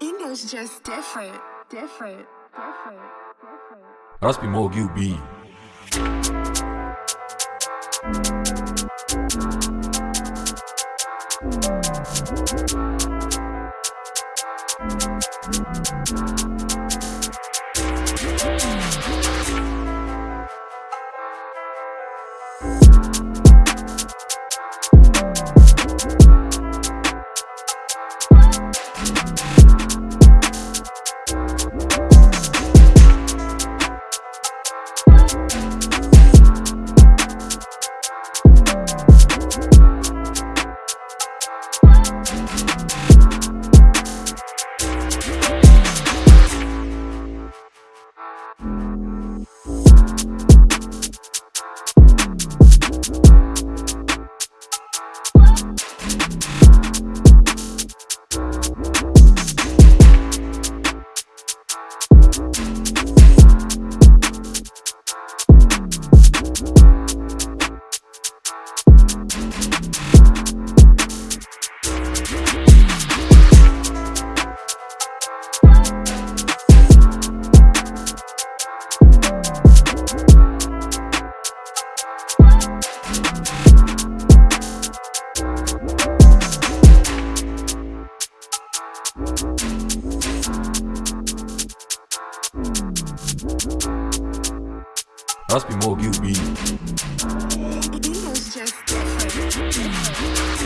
Ingo's just different, different, different, different. Raspi Mo QB. Raspi Mo QB. Ingo's just different, different.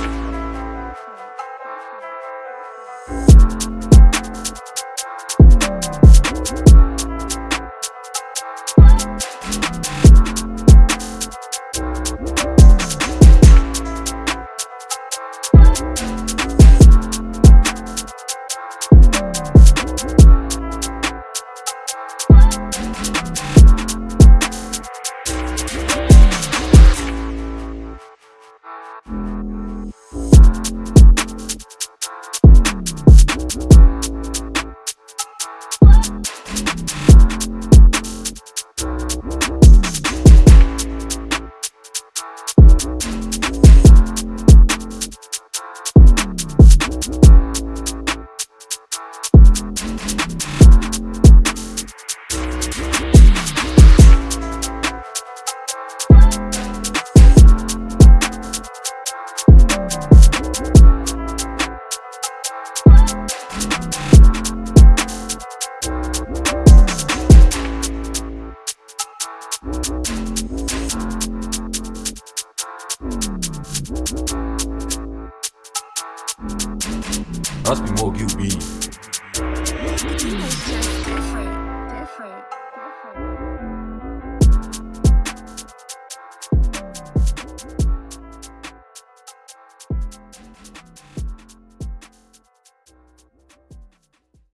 Raspi Mo QB. Ingo's just